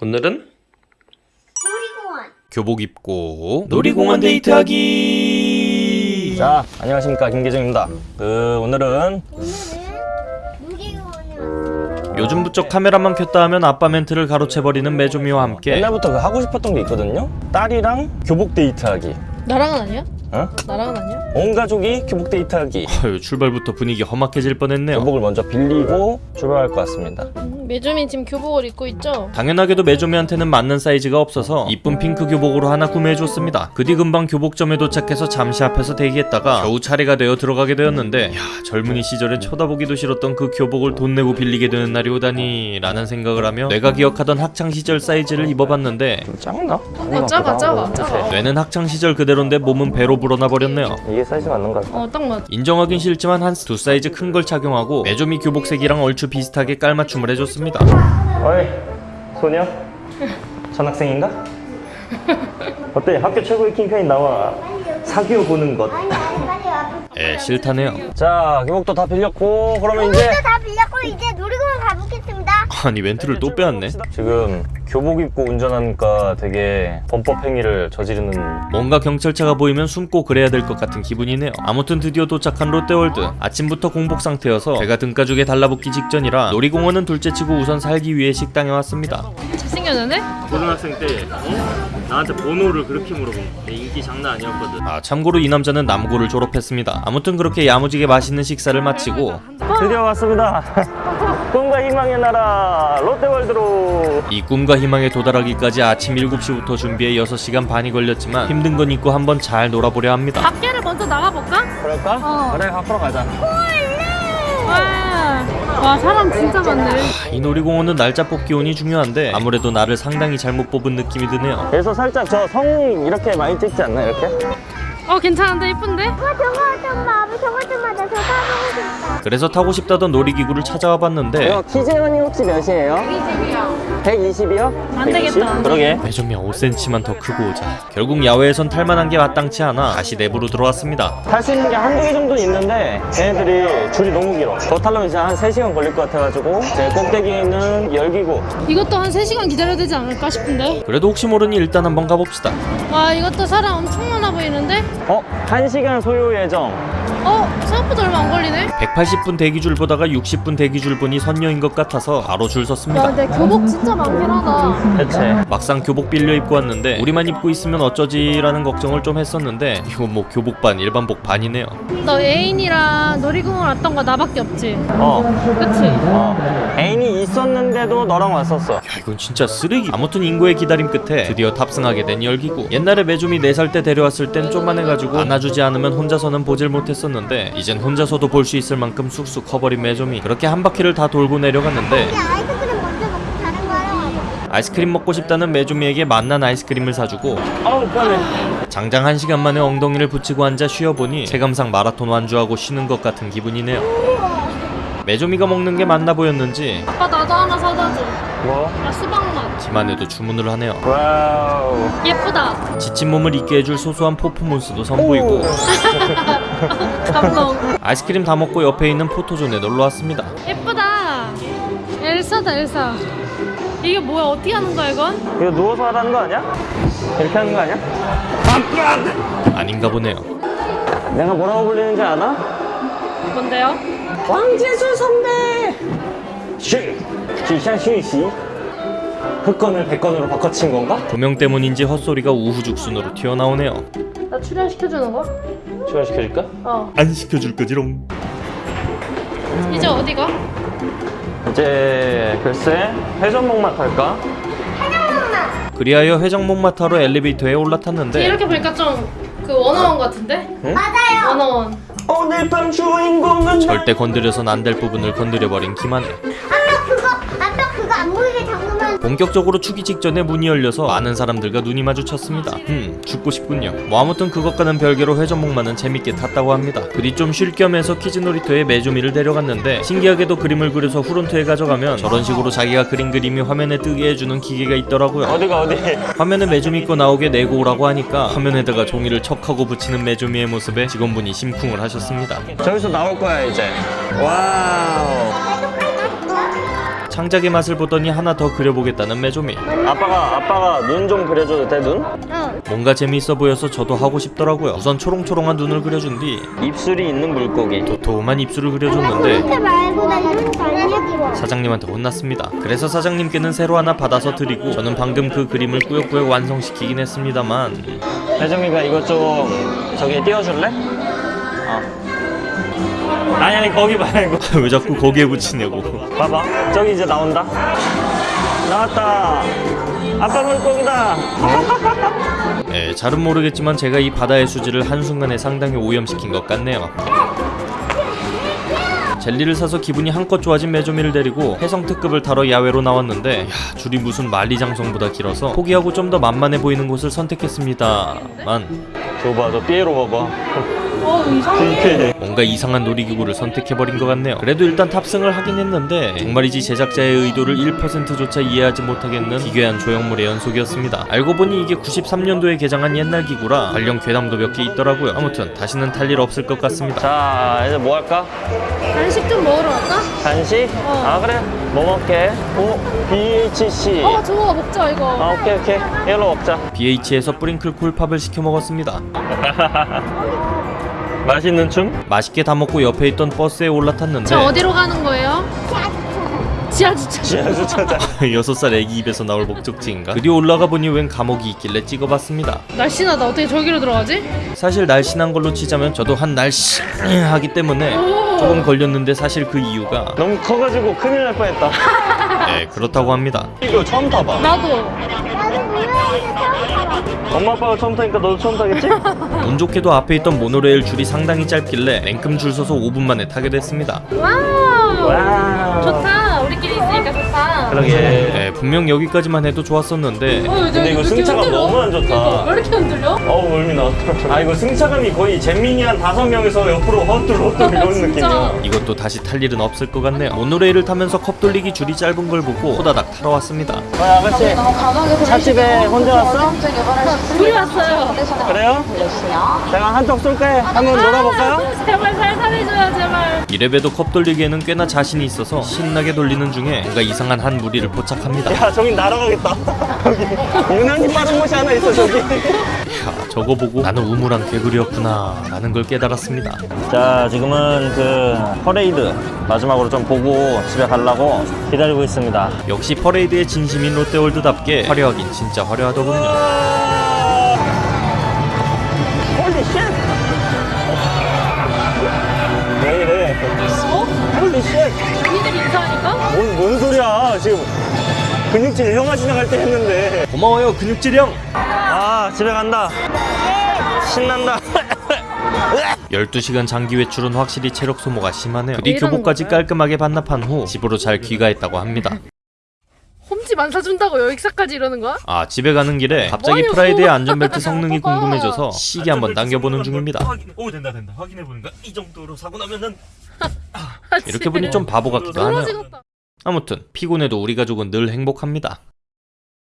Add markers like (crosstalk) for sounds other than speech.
오늘은 놀이공원. 교복 입고 놀이공원 데이트하기 자, 안녕하십니까 김계정입니다. 그 오늘은 오늘은. 요즘 부쩍 카메라만 켰다 하면 아빠 멘트를 가로채버리는 메조미와 함께 옛날부터 그 하고 싶었던 게 있거든요. 딸이랑 교복 데이트하기. 나랑은 아니야? 어? 나랑은 아니야? 온 가족이 교복 데이트하기. 아유, 출발부터 분위기 험악해질 뻔했네요 교복을 먼저 빌리고 출발할 것 같습니다. 음, 메조미 지금 교복을 입고 있죠? 당연하게도 메조미한테는 맞는 사이즈가 없어서 이쁜 핑크 교복으로 하나 구매해줬습니다 그 뒤 금방 교복점에 도착해서 잠시 앞에서 대기했다가 겨우 차례가 되어 들어가게 되었는데 야 젊은이 시절엔 쳐다보기도 싫었던 그 교복을 돈 내고 빌리게 되는 날이 오다니 라는 생각을 하며 내가 기억하던 학창시절 사이즈를 입어봤는데 좀 작나? 어 작아 작아 작아 뇌는 학창시절 그대로인데 몸은 배로 불어나 버렸네요 이게 사이즈 맞는 것 같아. 어딱 맞 인정하긴 싫지만 한 두 사이즈 큰 걸 착용하고 메조미 교복색이랑 얼추 비슷하게 깔맞춤을 해줬습니다 어이, 소녀? 전학생인가? 어때? 학교 최고의 킹카인 나와 사귀어 보는 것. 에 싫다네요 자, 교복도 다 빌렸고 그러면 이제 놀이공원 가보겠습니다. 아니 멘트를 또 빼왔네. 지금 교복 입고 운전하니까 되게 범법 행위를 저지르는. 뭔가 경찰차가 보이면 숨고 그래야 될 것 같은 기분이네요. 아무튼 드디어 도착한 롯데월드. 아침부터 공복 상태여서 제가 등가죽에 달라붙기 직전이라 놀이공원은 둘째치고 우선 살기 위해 식당에 왔습니다. 잘생겼는데? 고등학생 때 어? 나한테 번호를 그렇게 물어본 내 인기 장난 아니었거든. 아 참고로 이 남자는 남고를 졸업했습니다. 아무튼 그렇게 야무지게 맛있는 식사를 마치고 드디어 왔습니다. 희망의 나라 롯데월드로. 이 꿈과 희망에 도달하기까지 아침 7시부터 준비해 6시간 반이 걸렸지만 힘든 건 있고 한번 잘 놀아보려 합니다 밖에를 먼저 나가볼까? 그럴까? 어. 그래 앞으로 가자. 와, 와 사람 진짜 많네 이 놀이공원은 날짜 뽑기 운이 중요한데 아무래도 나를 상당히 잘못 뽑은 느낌이 드네요 그래서 살짝 저 성 이렇게 많이 찍지 않나 이렇게? 어 괜찮은데 이쁜데? 그래서 타고 싶다던 놀이기구를 찾아와 봤는데 이거 키즈원이 혹시 몇이에요? 120이요? 안 되겠다. 그러게. 매점이 5cm만 더 크고 오자 결국 야외에선 탈만한 게 마땅치 않아 다시 내부로 들어왔습니다 탈 수 있는 게 한두 개 정도는 있는데 걔네들이 줄이 너무 길어. 더 타려면 이제 한 3시간 걸릴 것 같아가지고 제 꼭대기에 있는 열기구. 이것도 한 3시간 기다려야 되지 않을까 싶은데? 그래도 혹시 모르니 일단 한번 가봅시다 와 이것도 사람 엄청 많아 보이는데? 어? 1시간 소요 예정. 어? 생각보다 얼마 안 걸리네? 180분 대기줄 보다가 60분 대기줄 보니 선녀인 것 같아서 바로 줄야 섰습니다 근데 교복 진짜 많긴 하다 대체. 막상 교복 빌려 입고 왔는데 우리만 입고 있으면 어쩌지라는 걱정을 좀 했었는데 이거 뭐 교복 반 일반복 반이네요 너 애인이랑 놀이공원 왔던 거 나밖에 없지? 어. 그치? 어. 애인이 있었는데도 너랑 왔었어. 야 이건 진짜 쓰레기 아무튼 인고의 기다림 끝에 드디어 탑승하게 된 열기구 옛날에 매좀이 4살 때 데려왔을 땐 좀만 해가지고 안아주지 않으면 혼자서는 보질 못했었는데 이젠 혼자서도 볼 수 있을 만큼 쑥쑥 커버린 매좀이 그렇게 한 바퀴를 다 돌고 내려갔는데 아이스크림 먹고 싶다는 메조미에게 맛난 아이스크림을 사주고. 장장 한 시간 만에 엉덩이를 붙이고 앉아 쉬어보니 체감상 마라톤 완주하고 쉬는 것 같은 기분이네요 매조미가 먹는 게 맞나 보였는지 아빠 나도 하나 사다 줘. 뭐? 나 수박맛. 기만 해도 주문을 하네요 wow. 예쁘다. 지친 몸을 잊게 해줄 소소한 퍼포먼스도 선보이고 (laughs) 감동. 아이스크림 다 먹고 옆에 있는 포토존에 놀러 왔습니다. 예쁘다. 엘사다 엘사. 이게 뭐야? 어떻게 하는 거야 이건? 이거 누워서 하라는 거 아니야? 이렇게 하는 거 아니야? 아닌가 보네요. 내가 뭐라고 불리는지 아나? 뭔데요? 왕재수 선배! 쉬! 기샤 쉬시? 흑건을 백건으로 바꿔친 건가? 조명 때문인지 헛소리가 우후죽순으로 튀어나오네요. 나 출연시켜주는 거? 출연시켜줄까? 어. 안 시켜줄 거지롱. 이제 어디가? 이제 글쎄 회전목마 탈까? 그리하여 회전목마 타로 엘리베이터에 올라탔는데 이렇게 보니까 좀 그 원어원 같은데? 맞아요. 원어원. 오늘 밤 주인공은 절대 건드려선 안 될 부분을 건드려버린 김한혜. 본격적으로 추기 직전에 문이 열려서 많은 사람들과 눈이 마주쳤습니다. 음, 죽고 싶군요. 뭐 아무튼 그것과는 별개로 회전목마는 재밌게 탔다고 합니다. 그리 좀 쉴 겸해서 퀴즈 놀이터에 메조미를 데려갔는데 신기하게도 그림을 그려서 후론트에 가져가면 저런 식으로 자기가 그린 그림이 화면에 뜨게 해주는 기계가 있더라고요. 어디가 어디? 화면에 메조미 거 나오게 내고 오라고 하니까 화면에다가 종이를 척하고 붙이는 메조미의 모습에 직원분이 심쿵을 하셨습니다. 저기서 나올 거야 이제 wow 창작의 맛을 보더니 하나 더 그려보겠다는 메조미 아빠가 아빠가 눈 좀 그려줘도 돼 눈? 어. 뭔가 재미있어 보여서 저도 하고 싶더라고요 우선 초롱초롱한 눈을 그려준 뒤 입술이 있는 물고기 도톰한 입술을 그려줬는데. 사장님한테 혼났습니다. 그래서 사장님께는 새로 하나 받아서 드리고 저는 방금 그 그림을 꾸역꾸역 완성시키긴 했습니다만 혜정이가 이거 좀 저기 띄워줄래? 어. 아니 아니 거기 말고 (laughs) 왜 자꾸 거기에 붙이냐고. 봐봐. 저기 이제 나온다. 나왔다. 아빠 물고기다. 예, (laughs) 잘은 모르겠지만 제가 이 바다의 수질을 한순간에 상당히 오염시킨 것 같네요 젤리를 사서 기분이 한껏 좋아진 메조미를 데리고 해성 특급을 타러 야외로 나왔는데 야, 줄이 무슨 만리장성보다 길어서 포기하고 좀 더 만만해 보이는 곳을 선택했습니다만 저 봐 저 삐에로 봐봐 어 이상해. 뭔가 이상한 놀이기구를 선택해버린 것 같네요. 그래도 일단 탑승을 하긴 했는데 정말이지 제작자의 의도를 1%조차 이해하지 못하겠는 기괴한 조형물의 연속이었습니다. 알고 보니 이게 93년도에 개장한 옛날 기구라 관련 괴담도 몇 개 있더라고요. 아무튼 다시는 탈 일 없을 것 같습니다. 자 이제 뭐 할까? 간식 좀 먹으러 갈까? 간식? 어. 아 그래 뭐 먹게? 오 BHC 어 저거 먹자 이거. 아 오케이 오케이 이걸로 먹자 BH에서 뿌링클 콜팝을 시켜 먹었습니다. (laughs) 맛있는 춤? 맛있게 다 먹고 옆에 있던 버스에 올라탔는데 저 어디로 가는 거예요? 지하 주차. 지하 주차장 6살 애기 입에서 나올 목적지인가? 드디어 올라가 보니 웬 감옥이 있길래 찍어봤습니다. 날씬하다. 어떻게 저기로 들어가지? 사실 날씬한 걸로 치자면 저도 한 날씬하기 때문에 오. 조금 걸렸는데 사실 그 이유가 너무 커가지고 큰일 날 뻔했다 (laughs) 네 그렇다고 합니다 이거 처음 타봐 나도. 나도 처음 타봐. 엄마 아빠가 처음 타니까 너도 처음 타겠지? (laughs) 운 좋게도 앞에 있던 모노레일 줄이 상당히 짧길래 냉큼 줄 서서 5분 만에 타게 됐습니다 wow. wow 좋다. 우리끼리 있으니까 좋다. 그러게 네, 분명 여기까지만 해도 좋았었는데 어, 근데 이거 승차감 너무 안 좋다. 이거 왜 이렇게 흔들려? 어우 멀미 나왔다 아 이거 승차감이 거의 잼민이 한 다섯 명에서 옆으로 흔들 흔들 이런. (laughs) 느낌이야 이것도 다시 탈 일은 없을 것 같네요 모노레일을 타면서 컵 돌리기 줄이 짧은 걸 보고 호다닥 타러 왔습니다 어 아가씨 찻집에 혼자 왔어? 둘이 왔어요. 그래요? 제가 한턱 쏠게 한번 놀아볼까요? 제발 살살해줘요 제발. 이래봬도 컵 돌리기에는 꽤나 자신이 있어서 신나게 돌리는 중에 뭔가 이상한 한 무리를 포착합니다. 야 저기 날아가겠다. 여기 유난히 빠른 곳이 하나 있어 저기. 야, 저거 보고 나는 우물한 개구리였구나 라는 걸 깨달았습니다. 자 지금은 그 퍼레이드 마지막으로 좀 보고 집에 가려고 기다리고 있습니다. 역시 퍼레이드의 진심인 롯데월드답게 화려하긴 진짜 화려하더군요 지금 근육질 형아 지나갈 때 했는데. 고마워요 근육질 형. 아 집에 간다. 신난다. (laughs) 12시간 장기 외출은 확실히 체력 소모가 심하네요. 이런 교복까지? 깔끔하게 반납한 후 집으로 잘 귀가했다고 합니다. 홈집 안 사준다고 여기까지 이러는 거야? 아 집에 가는 길에 갑자기 어이구. Pride의 안전벨트 (laughs) 성능이. 궁금해져서 세게 한번 당겨보는 중입니다. 오 된다 된다. 확인해보니까 이 정도로 사고 나면은 (laughs) 이렇게 보니 좀 바보 같기도 하네요. 아무튼 피곤해도 우리 가족은 늘 행복합니다